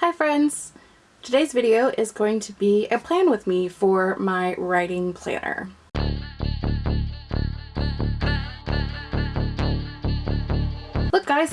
Hi friends! Today's video is going to be a plan with me for my writing planner. Look guys,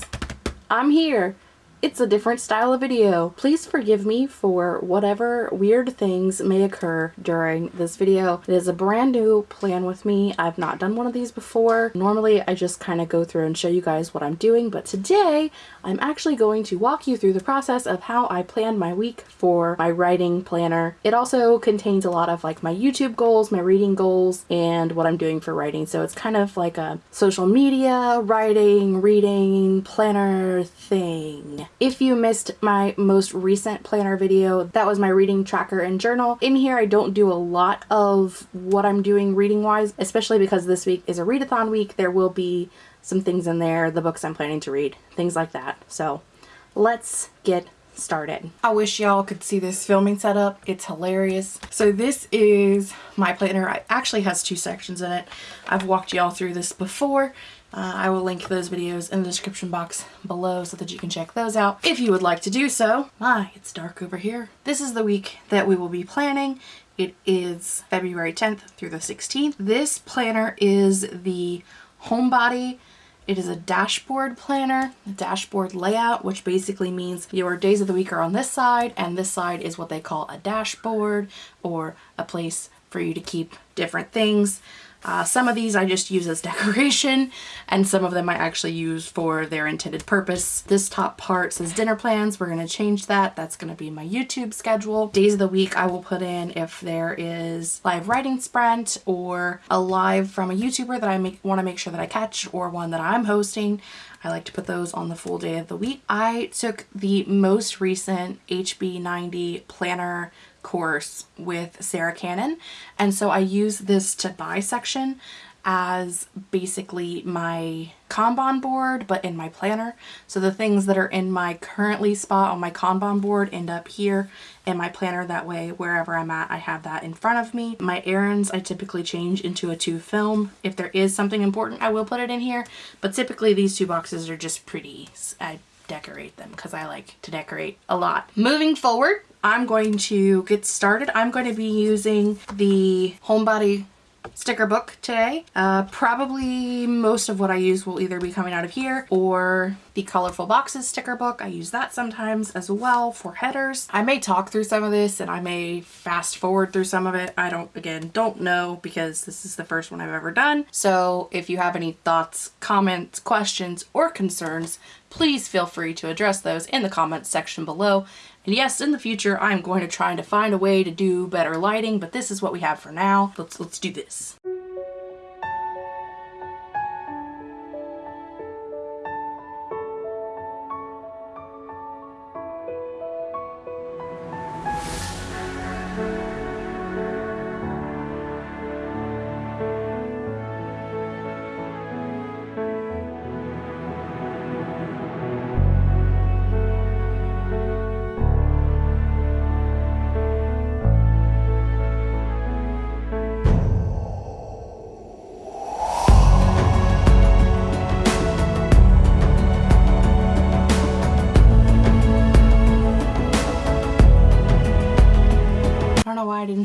I'm here! It's a different style of video. Please forgive me for whatever weird things may occur during this video. It is a brand new plan with me. I've not done one of these before. Normally I just kind of go through and show you guys what I'm doing, but today I'm actually going to walk you through the process of how I plan my week for my writing planner. It also contains a lot of like my YouTube goals, my reading goals, and what I'm doing for writing. So it's kind of like a social media, writing, reading, planner thing. If you missed my most recent planner video, that was my reading tracker and journal. In here, I don't do a lot of what I'm doing reading wise, especially because this week is a readathon week. There will be some things in there, the books I'm planning to read, things like that. So let's get started. I wish y'all could see this filming setup. It's hilarious. So this is my planner. It actually has two sections in it. I've walked y'all through this before. Uh, I will link those videos in the description box below so that you can check those out if you would like to do so. My, it's dark over here. This is the week that we will be planning. It is February 10th through the 16th. This planner is the Homebody it is a dashboard planner, a dashboard layout, which basically means your days of the week are on this side and this side is what they call a dashboard or a place for you to keep different things. Uh, some of these I just use as decoration and some of them I actually use for their intended purpose. This top part says dinner plans. We're going to change that. That's going to be my YouTube schedule. Days of the week I will put in if there is live writing sprint or a live from a YouTuber that I want to make sure that I catch or one that I'm hosting. I like to put those on the full day of the week. I took the most recent HB90 planner course with Sarah Cannon and so I use this to buy section as basically my Kanban board but in my planner. So the things that are in my currently spot on my Kanban board end up here in my planner. That way wherever I'm at I have that in front of me. My errands I typically change into a to film. If there is something important I will put it in here but typically these two boxes are just pretty. I decorate them because I like to decorate a lot. Moving forward I'm going to get started. I'm going to be using the Homebody sticker book today. Uh, probably most of what I use will either be coming out of here or the colorful boxes sticker book. I use that sometimes as well for headers. I may talk through some of this and I may fast forward through some of it. I don't, again, don't know because this is the first one I've ever done. So if you have any thoughts, comments, questions, or concerns, please feel free to address those in the comments section below and yes, in the future, I'm going to try to find a way to do better lighting, but this is what we have for now. Let's, let's do this.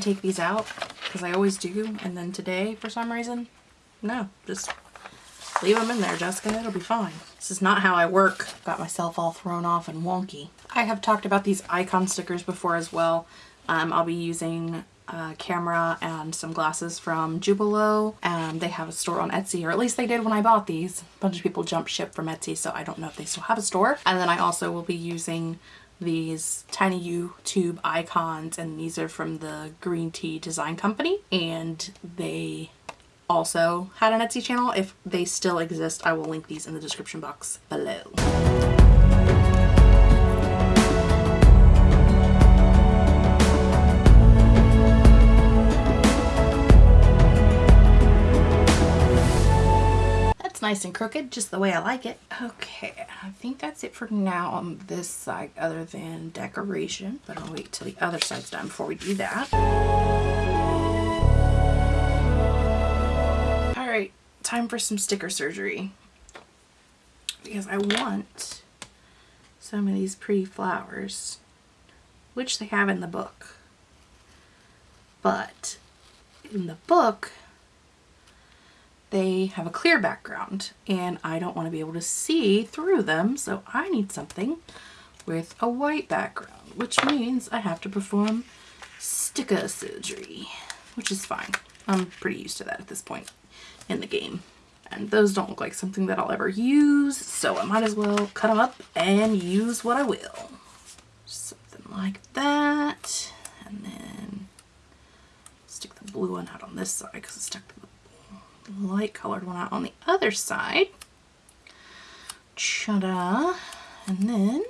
Take these out because I always do and then today for some reason no just leave them in there Jessica it'll be fine. This is not how I work. Got myself all thrown off and wonky. I have talked about these icon stickers before as well. Um, I'll be using a camera and some glasses from Jubilo and they have a store on Etsy or at least they did when I bought these. A bunch of people jumped ship from Etsy so I don't know if they still have a store. And then I also will be using these tiny YouTube icons and these are from the Green Tea Design Company and they also had an Etsy channel. If they still exist, I will link these in the description box below. Nice and crooked, just the way I like it. Okay, I think that's it for now on this side other than decoration, but I'll wait till the other side's done before we do that. All right, time for some sticker surgery because I want some of these pretty flowers which they have in the book. But in the book, they have a clear background and I don't want to be able to see through them, so I need something with a white background, which means I have to perform sticker surgery, which is fine. I'm pretty used to that at this point in the game. And those don't look like something that I'll ever use, so I might as well cut them up and use what I will. Something like that. And then stick the blue one out on this side because it's stuck light colored one out on the other side. Cha-da. And then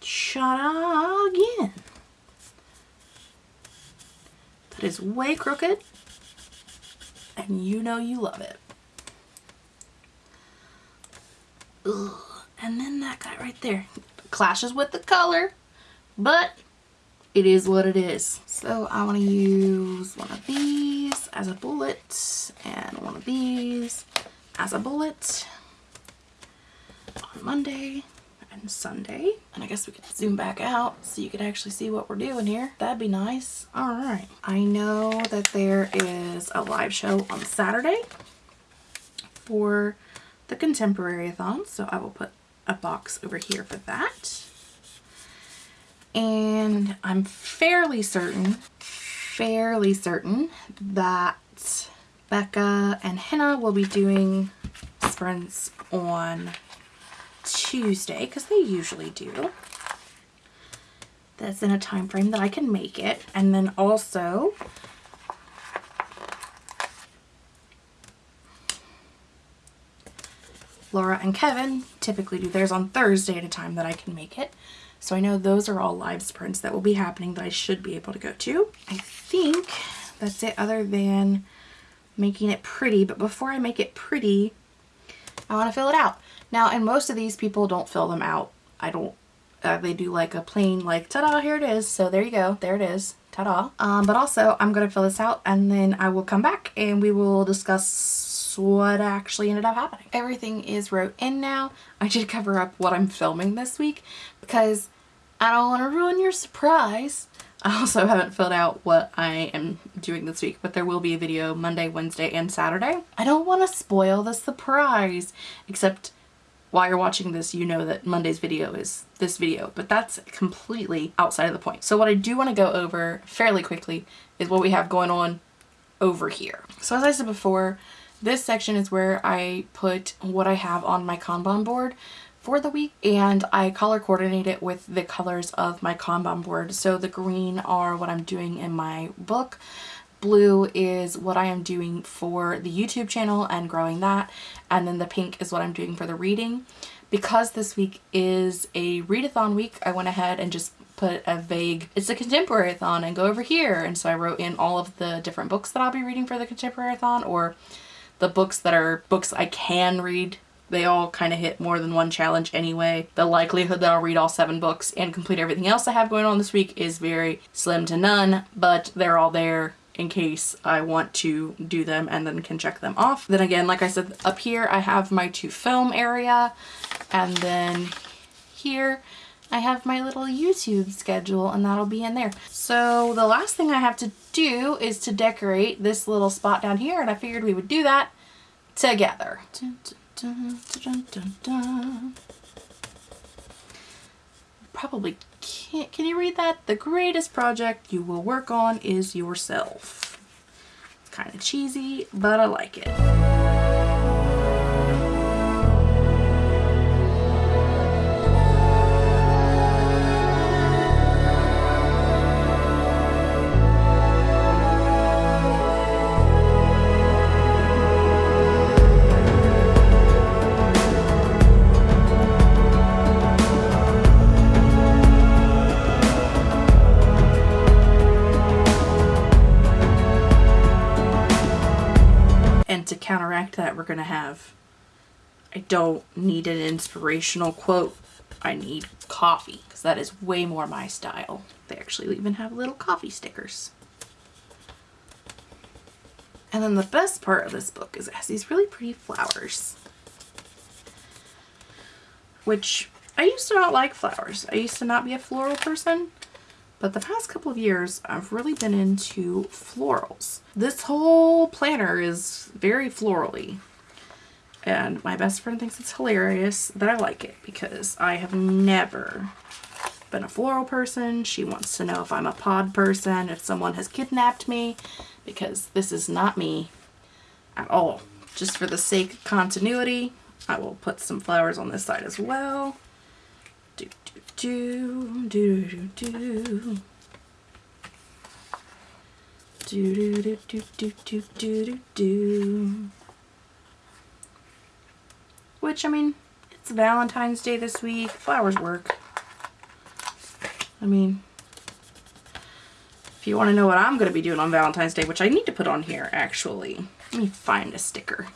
cha-da again. That is way crooked and you know you love it. Ugh. And then that guy right there clashes with the color, but it is what it is. So I want to use one of these as a bullet and one of these as a bullet on Monday and Sunday. And I guess we could zoom back out so you could actually see what we're doing here. That'd be nice. All right. I know that there is a live show on Saturday for the Contemporary-a-thon, so I will put a box over here for that and I'm fairly certain, fairly certain that Becca and Henna will be doing sprints on Tuesday because they usually do. That's in a time frame that I can make it. And then also Laura and Kevin typically do theirs on Thursday at a time that I can make it. So I know those are all live sprints that will be happening that I should be able to go to. I think that's it other than making it pretty. But before I make it pretty, I want to fill it out. Now, and most of these people don't fill them out. I don't, uh, they do like a plain like, ta-da, here it is. So there you go. There it is. Ta-da. Um, but also, I'm going to fill this out and then I will come back and we will discuss what actually ended up happening. Everything is wrote in now. I did cover up what I'm filming this week because I don't want to ruin your surprise. I also haven't filled out what I am doing this week, but there will be a video Monday, Wednesday, and Saturday. I don't want to spoil the surprise, except while you're watching this, you know that Monday's video is this video, but that's completely outside of the point. So what I do want to go over fairly quickly is what we have going on over here. So as I said before, this section is where I put what I have on my Kanban board for the week and I color coordinate it with the colors of my Kanban board. So the green are what I'm doing in my book. Blue is what I am doing for the YouTube channel and growing that. And then the pink is what I'm doing for the reading. Because this week is a readathon week, I went ahead and just put a vague, it's a contemporary-a-thon and go over here. And so I wrote in all of the different books that I'll be reading for the contemporary-a-thon or the books that are books I can read they all kind of hit more than one challenge anyway. The likelihood that I'll read all seven books and complete everything else I have going on this week is very slim to none, but they're all there in case I want to do them and then can check them off. Then again, like I said, up here I have my to film area and then here I have my little YouTube schedule and that'll be in there. So the last thing I have to do is to decorate this little spot down here and I figured we would do that together. Dun, dun. Dun, dun, dun, Probably can't. Can you read that? The greatest project you will work on is yourself. It's kind of cheesy, but I like it. Counteract that, we're going to have, I don't need an inspirational quote. I need coffee because that is way more my style. They actually even have little coffee stickers. And then the best part of this book is it has these really pretty flowers. Which I used to not like flowers. I used to not be a floral person. But the past couple of years, I've really been into florals. This whole planner is very florally. And my best friend thinks it's hilarious that I like it because I have never been a floral person. She wants to know if I'm a pod person, if someone has kidnapped me, because this is not me at all. Just for the sake of continuity, I will put some flowers on this side as well. Do, do, do, do, do, do. Do, do, do, do, do, do, do, do. Which, I mean, it's Valentine's Day this week. Flowers work. I mean, if you want to know what I'm going to be doing on Valentine's Day, which I need to put on here, actually. Let me find a sticker.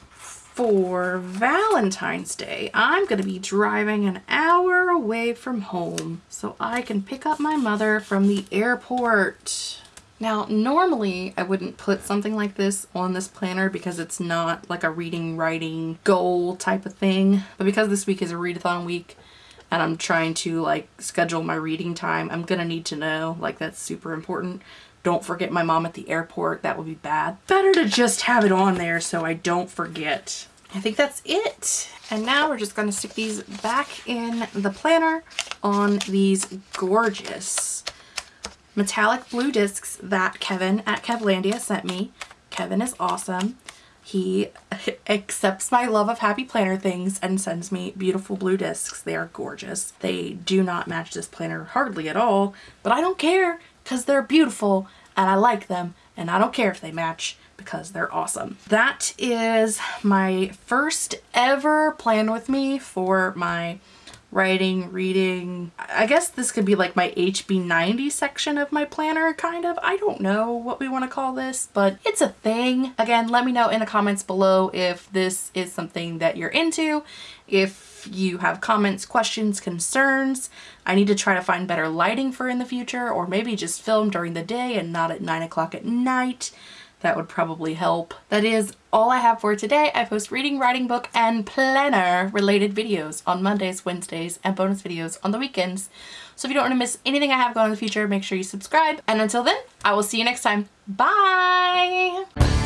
For Valentine's Day, I'm going to be driving an hour away from home so I can pick up my mother from the airport. Now, normally I wouldn't put something like this on this planner because it's not like a reading, writing goal type of thing. But because this week is a readathon week and I'm trying to like schedule my reading time, I'm gonna need to know, like that's super important. Don't forget my mom at the airport, that would be bad. Better to just have it on there so I don't forget. I think that's it. And now we're just gonna stick these back in the planner on these gorgeous metallic blue discs that Kevin at Kevlandia sent me. Kevin is awesome. He accepts my love of happy planner things and sends me beautiful blue discs. They are gorgeous. They do not match this planner hardly at all, but I don't care because they're beautiful and I like them and I don't care if they match because they're awesome. That is my first ever plan with me for my writing, reading. I guess this could be like my HB90 section of my planner, kind of. I don't know what we want to call this, but it's a thing. Again, let me know in the comments below if this is something that you're into, if you have comments, questions, concerns. I need to try to find better lighting for in the future, or maybe just film during the day and not at 9 o'clock at night that would probably help. That is all I have for today. I post reading, writing book, and planner related videos on Mondays, Wednesdays, and bonus videos on the weekends. So if you don't want to miss anything I have going in the future, make sure you subscribe. And until then, I will see you next time. Bye!